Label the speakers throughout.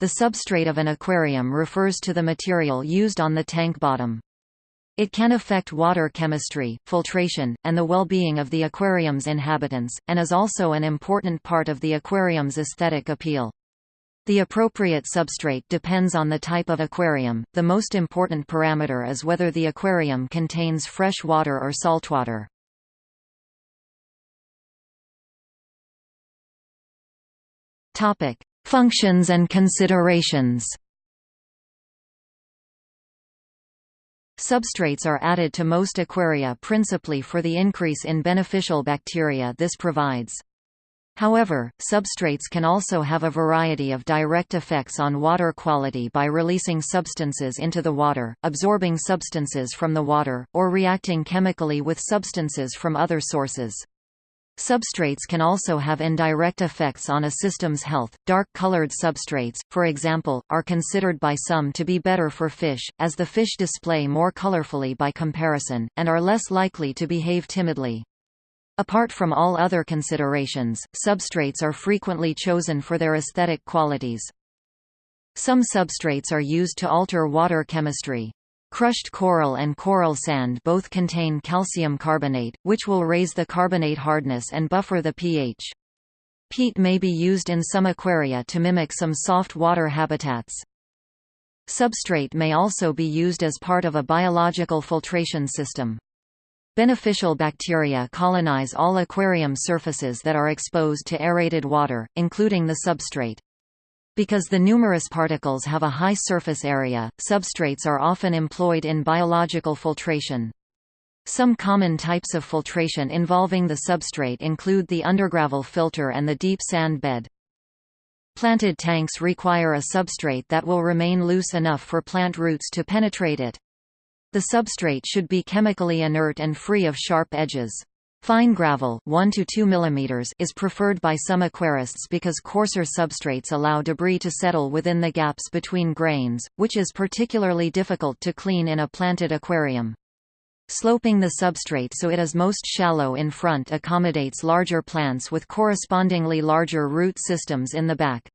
Speaker 1: The substrate of an aquarium refers to the material used on the tank bottom. It can affect water chemistry, filtration, and the well-being of the aquarium's inhabitants, and is also an important part of the aquarium's aesthetic appeal. The appropriate substrate depends on the type of aquarium. The most important parameter is whether the aquarium contains fresh water or saltwater. Topic: Functions and considerations. Substrates are added to most aquaria principally for the increase in beneficial bacteria this provides. However, substrates can also have a variety of direct effects on water quality by releasing substances into the water, absorbing substances from the water, or reacting chemically with substances from other sources. Substrates can also have indirect effects on a system's health. Dark colored substrates, for example, are considered by some to be better for fish, as the fish display more colorfully by comparison, and are less likely to behave timidly. Apart from all other considerations, substrates are frequently chosen for their aesthetic qualities. Some substrates are used to alter water chemistry. Crushed coral and coral sand both contain calcium carbonate, which will raise the carbonate hardness and buffer the pH. Peat may be used in some aquaria to mimic some soft water habitats. Substrate may also be used as part of a biological filtration system. Beneficial bacteria colonize all aquarium surfaces that are exposed to aerated water, including the substrate. Because the numerous particles have a high surface area, substrates are often employed in biological filtration. Some common types of filtration involving the substrate include the undergravel filter and the deep sand bed. Planted tanks require a substrate that will remain loose enough for plant roots to penetrate it. The substrate should be chemically inert and free of sharp edges. Fine gravel 1 to 2 mm is preferred by some aquarists because coarser substrates allow debris to settle within the gaps between grains, which is particularly difficult to clean in a planted aquarium. Sloping the substrate so it is most shallow in front accommodates larger plants with correspondingly larger root systems in the back.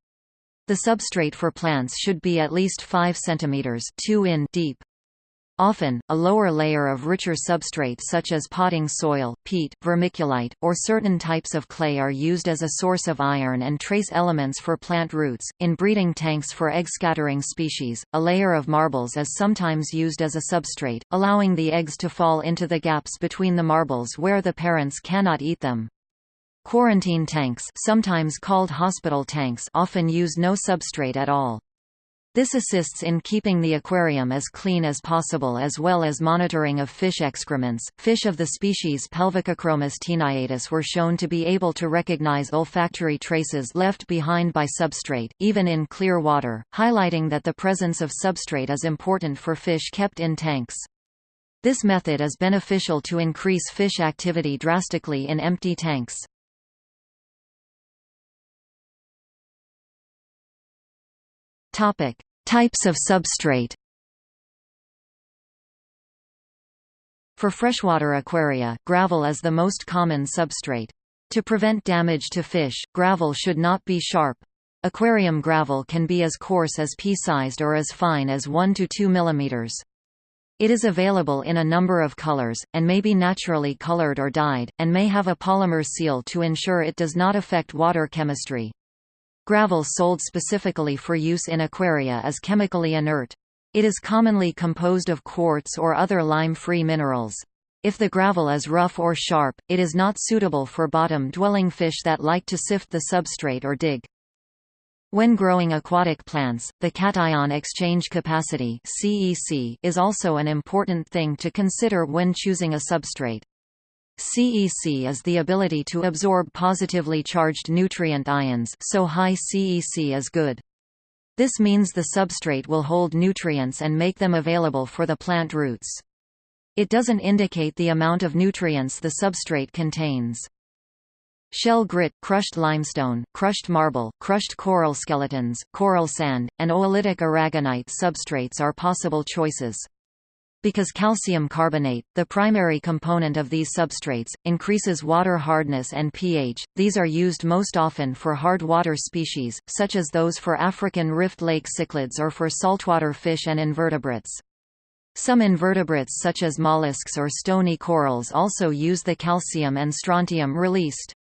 Speaker 1: The substrate for plants should be at least 5 cm 2 in deep. Often, a lower layer of richer substrate such as potting soil, peat, vermiculite, or certain types of clay are used as a source of iron and trace elements for plant roots. In breeding tanks for egg scattering species, a layer of marbles is sometimes used as a substrate, allowing the eggs to fall into the gaps between the marbles where the parents cannot eat them. Quarantine tanks, sometimes called hospital tanks, often use no substrate at all. This assists in keeping the aquarium as clean as possible as well as monitoring of fish excrements. Fish of the species Pelvicachromis taeniatus were shown to be able to recognize olfactory traces left behind by substrate, even in clear water, highlighting that the presence of substrate is important for fish kept in tanks. This method is beneficial to increase fish activity drastically in empty tanks. Topic: Types of substrate. For freshwater aquaria, gravel is the most common substrate. To prevent damage to fish, gravel should not be sharp. Aquarium gravel can be as coarse as pea-sized or as fine as 1 to 2 mm. It is available in a number of colors, and may be naturally colored or dyed, and may have a polymer seal to ensure it does not affect water chemistry. Gravel sold specifically for use in aquaria is chemically inert. It is commonly composed of quartz or other lime-free minerals. If the gravel is rough or sharp, it is not suitable for bottom-dwelling fish that like to sift the substrate or dig. When growing aquatic plants, the cation exchange capacity is also an important thing to consider when choosing a substrate. CEC is the ability to absorb positively charged nutrient ions so high CEC is good. This means the substrate will hold nutrients and make them available for the plant roots. It doesn't indicate the amount of nutrients the substrate contains. Shell grit, crushed limestone, crushed marble, crushed coral skeletons, coral sand, and oolitic aragonite substrates are possible choices. Because calcium carbonate, the primary component of these substrates, increases water hardness and pH, these are used most often for hard water species, such as those for African rift lake cichlids or for saltwater fish and invertebrates. Some invertebrates such as mollusks or stony corals also use the calcium and strontium released.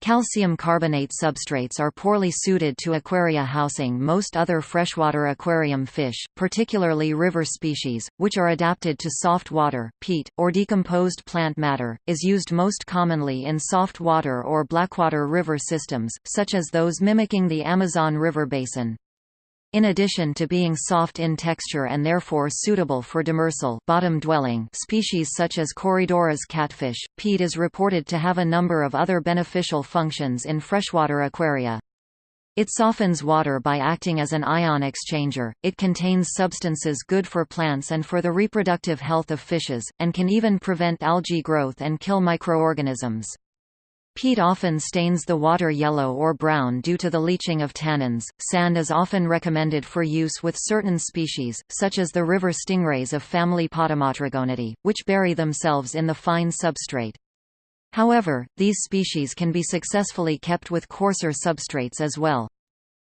Speaker 1: Calcium carbonate substrates are poorly suited to aquaria housing most other freshwater aquarium fish, particularly river species, which are adapted to soft water. Peat, or decomposed plant matter, is used most commonly in soft water or blackwater river systems, such as those mimicking the Amazon River basin. In addition to being soft in texture and therefore suitable for demersal bottom-dwelling species such as Corydoras catfish, peat is reported to have a number of other beneficial functions in freshwater aquaria. It softens water by acting as an ion exchanger, it contains substances good for plants and for the reproductive health of fishes, and can even prevent algae growth and kill microorganisms. Peat often stains the water yellow or brown due to the leaching of tannins. Sand is often recommended for use with certain species, such as the river stingrays of family Potamotrygonidae, which bury themselves in the fine substrate. However, these species can be successfully kept with coarser substrates as well.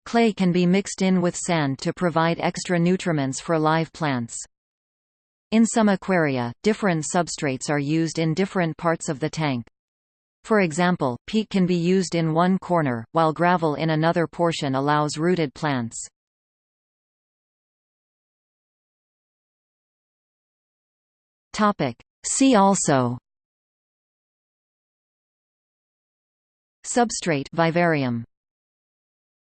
Speaker 1: Clay can be mixed in with sand to provide extra nutriments for live plants. In some aquaria, different substrates are used in different parts of the tank. For example, peat can be used in one corner, while gravel in another portion allows rooted plants. See also Substrate vivarium